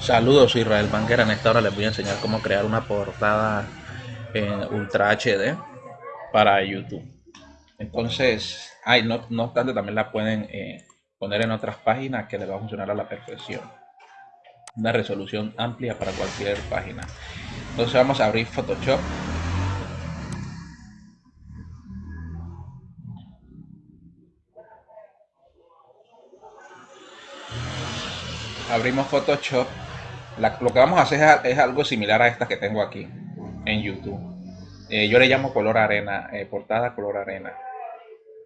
Saludos, Israel Banquera. En esta hora les voy a enseñar cómo crear una portada en Ultra HD para YouTube. Entonces, hay no, no, obstante, también la pueden eh, poner en otras páginas que les va a funcionar a la perfección. Una resolución amplia para cualquier página. Entonces vamos a abrir Photoshop. Abrimos Photoshop lo que vamos a hacer es, algo similar a esta que tengo aquí en YouTube. Eh, yo le llamo color arena, eh, portada color arena.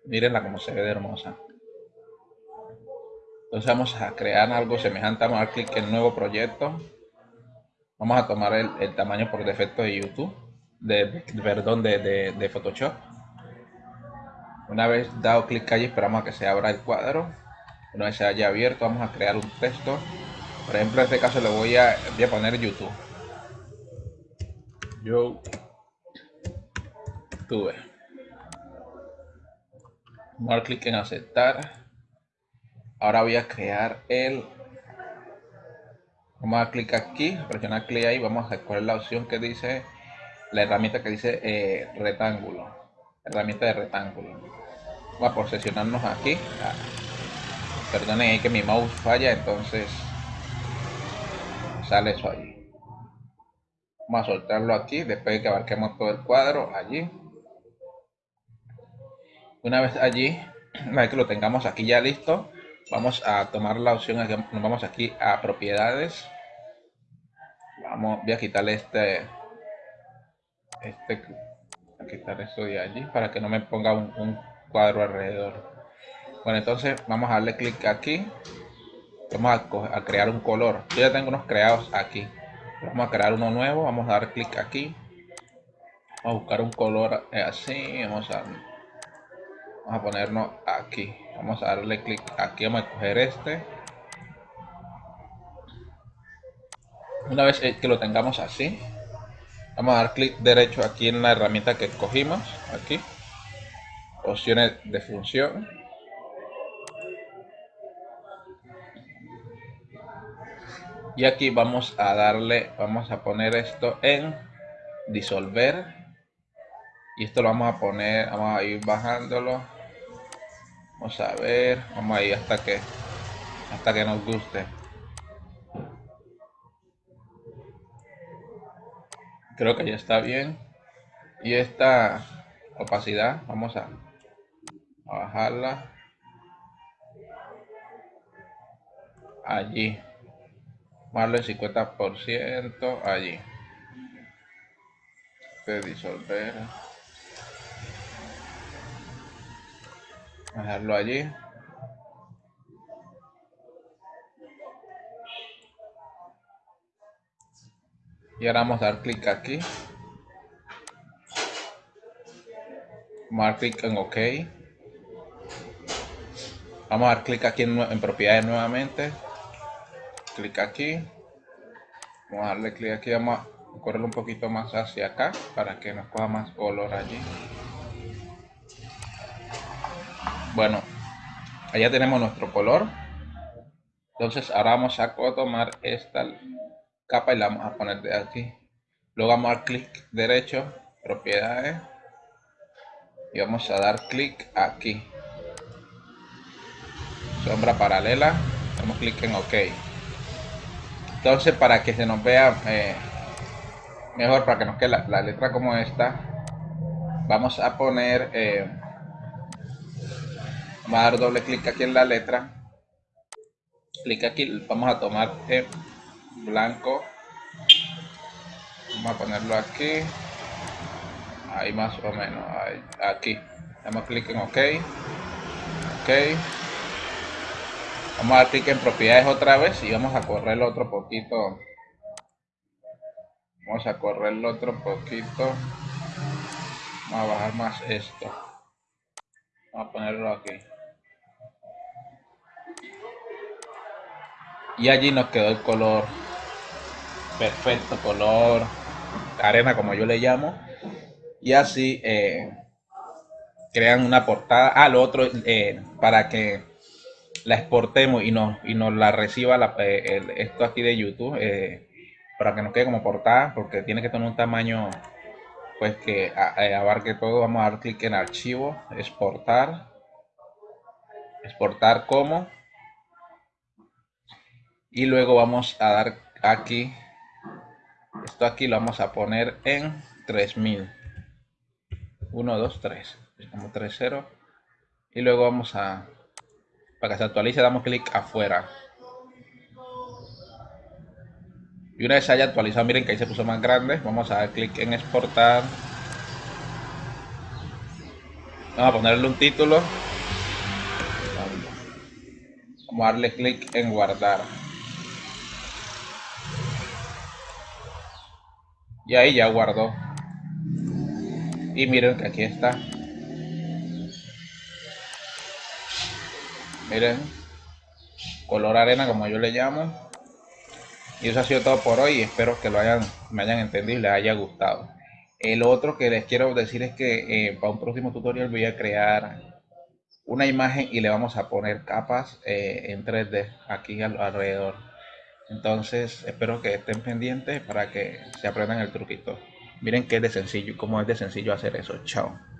Mírenla como se ve de hermosa. Entonces vamos a crear algo semejante. Vamos a dar clic en nuevo proyecto. Vamos a tomar el, tamaño por defecto de YouTube, de, perdón, de, de Photoshop. Una vez dado clic allí, esperamos a que se abra el cuadro. Una vez se haya abierto, vamos a crear un texto por ejemplo, en este caso le voy a, voy a poner YouTube. Yo tuve. Vamos clic en aceptar. Ahora voy a crear el. Vamos a clic aquí, presionar clic ahí. Vamos a escoger la opción que dice la herramienta que dice eh, rectángulo. Herramienta de rectángulo. Vamos a posicionarnos aquí. Ah, perdonen que mi mouse falla, entonces sale eso allí. Vamos a soltarlo aquí después de que abarquemos todo el cuadro allí. Una vez allí, una vez que lo tengamos aquí ya listo, vamos a tomar la opción, nos vamos aquí a propiedades. Vamos, voy a quitarle este, este, a quitar esto de allí para que no me ponga un, un cuadro alrededor. Bueno, entonces vamos a darle clic aquí vamos a, crear un color. Yo ya tengo unos creados aquí. Vamos a crear uno nuevo vamos a dar clic aquí. Vamos a buscar un color eh, así vamos a vamos a ponernos aquí. Vamos a darle clic aquí vamos a coger este. Una vez que lo tengamos así vamos a dar clic derecho aquí en la herramienta que escogimos aquí. Opciones de función y aquí vamos a darle vamos a poner esto en disolver. Y esto lo vamos a poner vamos a ir bajándolo. Vamos a ver vamos a ir hasta que hasta que nos guste. Creo que ya está bien. Y esta opacidad vamos a, a bajarla. Allí más el 50% allí. De disolver dejarlo allí. Y ahora vamos a dar clic aquí. Vamos clic en ok. Vamos a dar clic aquí en propiedades nuevamente clic aquí. Vamos a darle clic aquí vamos a correrlo un poquito más hacia acá para que nos coja más color allí. Bueno allá tenemos nuestro color. Entonces ahora vamos a tomar esta capa y la vamos a poner de aquí. Luego vamos a dar clic derecho propiedades. Y vamos a dar clic aquí. Sombra paralela. Damos clic en ok entonces, para que se nos vea eh, mejor, para que nos quede la, letra como esta, vamos a poner, eh, vamos a dar doble clic aquí en la letra, clic aquí, vamos a tomar el blanco, vamos a ponerlo aquí, ahí más o menos, aquí, damos clic en OK, OK, Vamos a dar clic en propiedades otra vez y vamos a correrlo otro poquito. Vamos a correrlo otro poquito. Vamos a bajar más esto. Vamos a ponerlo aquí. Y allí nos quedó el color perfecto, color arena como yo le llamo. Y así eh, crean una portada. ah, otro, eh, para que la exportemos y nos, y nos la reciba eh, esto aquí de YouTube eh, para que nos quede como portada porque tiene que tener un tamaño pues que eh, abarque todo. Vamos a dar clic en archivo exportar. Exportar como. Y luego vamos a dar aquí esto aquí lo vamos a poner en 3000 1 2 3 como 3 0 y luego vamos a para que se actualice damos clic afuera. Y una vez haya actualizado miren que ahí se puso más grande. Vamos a dar clic en exportar. Vamos a ponerle un título. Vamos a darle clic en guardar. Y ahí ya guardó. Y miren que aquí está miren color arena como yo le llamo. Y eso ha sido todo por hoy espero que lo hayan me hayan entendido y les haya gustado. El otro que les quiero decir es que eh, para un próximo tutorial voy a crear una imagen y le vamos a poner capas eh, en 3D aquí alrededor. Entonces espero que estén pendientes para que se aprendan el truquito. Miren que es de sencillo cómo es de sencillo hacer eso. Chao